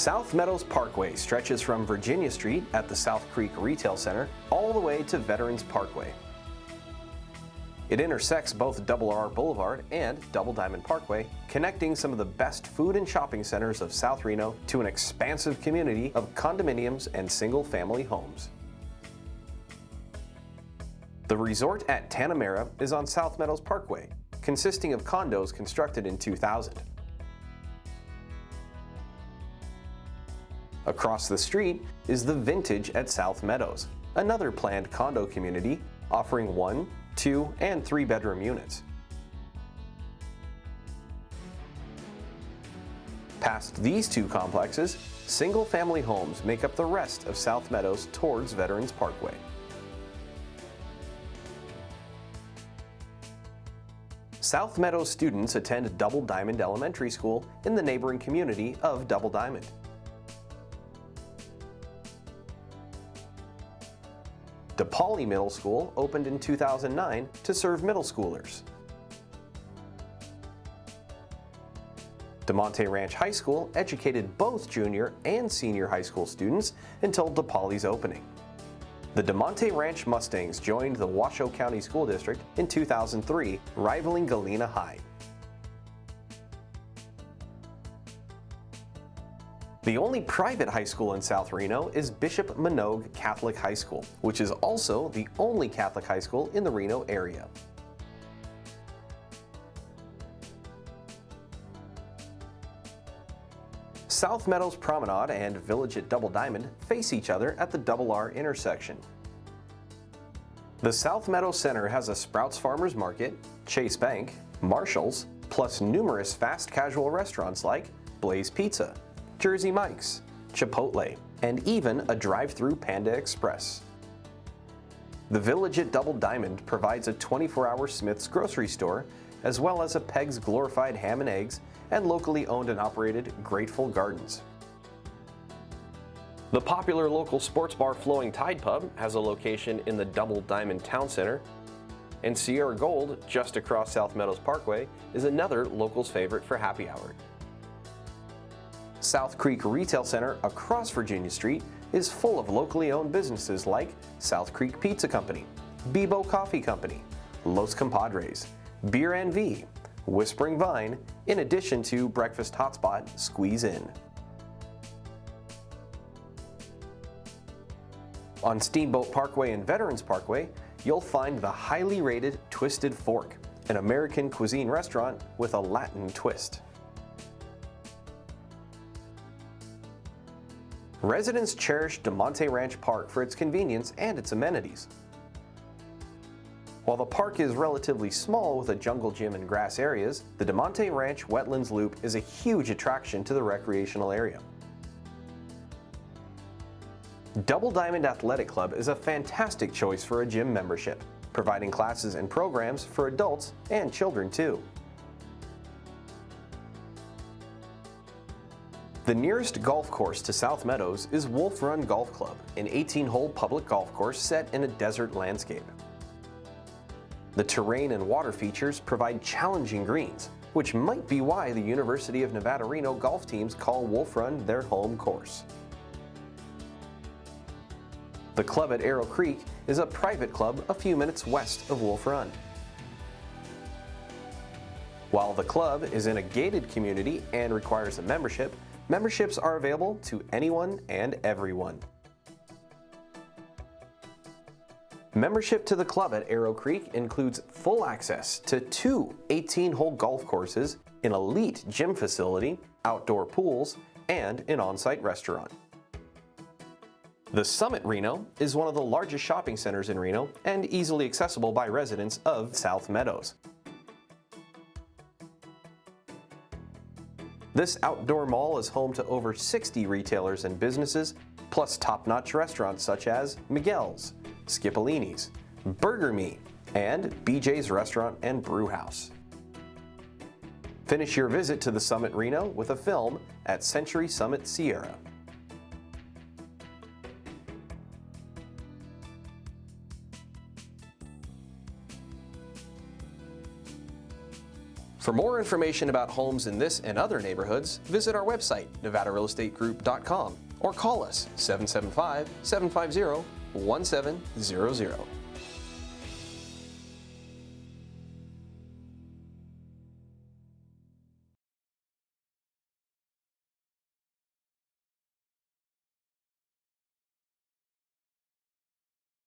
South Meadows Parkway stretches from Virginia Street at the South Creek Retail Center all the way to Veterans Parkway. It intersects both Double R Boulevard and Double Diamond Parkway, connecting some of the best food and shopping centers of South Reno to an expansive community of condominiums and single-family homes. The resort at Tanamera is on South Meadows Parkway, consisting of condos constructed in 2000. Across the street is the Vintage at South Meadows, another planned condo community offering one, two, and three bedroom units. Past these two complexes, single-family homes make up the rest of South Meadows towards Veterans Parkway. South Meadows students attend Double Diamond Elementary School in the neighboring community of Double Diamond. Depoali Middle School opened in 2009 to serve middle schoolers. Damonte Ranch High School educated both junior and senior high school students until Depoali's opening. The Damonte Ranch Mustangs joined the Washoe County School District in 2003, rivaling Galena High. The only private high school in South Reno is Bishop Manogue Catholic High School, which is also the only Catholic high school in the Reno area. South Meadows Promenade and Village at Double Diamond face each other at the Double R intersection. The South Meadows Center has a Sprouts Farmers Market, Chase Bank, Marshall's, plus numerous fast casual restaurants like Blaze Pizza, Jersey Mike's, Chipotle, and even a drive-through Panda Express. The Village at Double Diamond provides a 24-hour Smith's grocery store, as well as a Peg's Glorified Ham and Eggs and locally owned and operated Great Full Gardens. The popular local sports bar Flowing Tide Pub has a location in the Double Diamond Town Center, and Sierra Gold, just across South Meadows Parkway, is another local's favorite for happy hour. South Creek Retail Center across Virginia Street is full of locally owned businesses like South Creek Pizza Company, Bibo Coffee Company, Los Compadres, Beer NV, Whispering Vine, in addition to breakfast hotspot Squeeze In. On Steamboat Parkway and Veterans Parkway, you'll find the highly rated Twisted Fork, an American cuisine restaurant with a Latin twist. Residents cherish Damonte Ranch Park for its convenience and its amenities. While the park is relatively small with a jungle gym and grass areas, the Damonte Ranch Wetlands Loop is a huge attraction to the recreational area. Double Diamond Athletic Club is a fantastic choice for a gym membership, providing classes and programs for adults and children too. The nearest golf course to South Meadows is Wolf Run Golf Club, an 18-hole public golf course set in a desert landscape. The terrain and water features provide challenging greens, which might be why the University of Nevada Reno golf teams call Wolf Run their home course. The club at Arrow Creek is a private club a few minutes west of Wolf Run. While the club is in a gated community and requires a membership, Memberships are available to anyone and everyone. Membership to the club at Arrow Creek includes full access to two 18-hole golf courses, an elite gym facility, outdoor pools, and an on-site restaurant. The Summit Reno is one of the largest shopping centers in Reno and easily accessible by residents of South Meadows. This outdoor mall is home to over 60 retailers and businesses, plus top-notch restaurants such as Miguel's, Skipolini's, Burger Me, and BJ's Restaurant and Brew House. Finish your visit to the Summit Reno with a film at Century Summit Sierra. For more information about homes in this and other neighborhoods, visit our website, nevadarealestategroup.com, or call us 775 750 1700.